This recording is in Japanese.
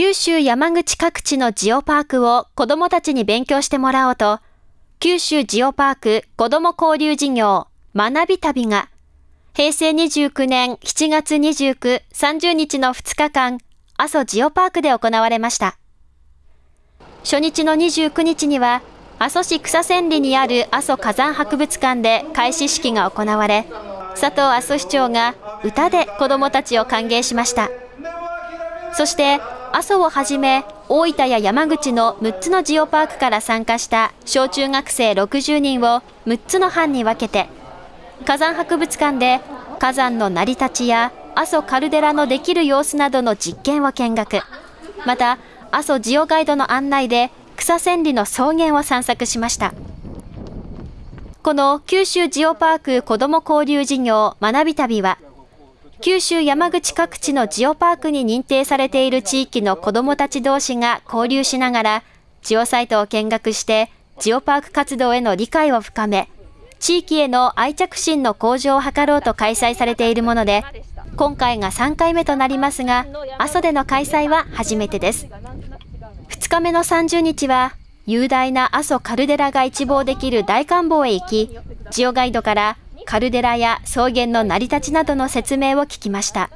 九州山口各地のジオパークを子どもたちに勉強してもらおうと、九州ジオパーク子ども交流事業学び旅が、平成29年7月29、30日の2日間、阿蘇ジオパークで行われました。初日の29日には、阿蘇市草千里にある阿蘇火山博物館で開始式が行われ、佐藤阿蘇市長が歌で子どもたちを歓迎しました。そして、阿蘇をはじめ、大分や山口の6つのジオパークから参加した小中学生60人を6つの班に分けて、火山博物館で火山の成り立ちや阿蘇カルデラのできる様子などの実験を見学。また、阿蘇ジオガイドの案内で草千里の草原を散策しました。この九州ジオパーク子ども交流事業学び旅は、九州山口各地のジオパークに認定されている地域の子どもたち同士が交流しながら、ジオサイトを見学して、ジオパーク活動への理解を深め、地域への愛着心の向上を図ろうと開催されているもので、今回が3回目となりますが、阿蘇での開催は初めてです。2日目の30日は、雄大な阿蘇カルデラが一望できる大観望へ行き、ジオガイドからカルデラや草原の成り立ちなどの説明を聞きました。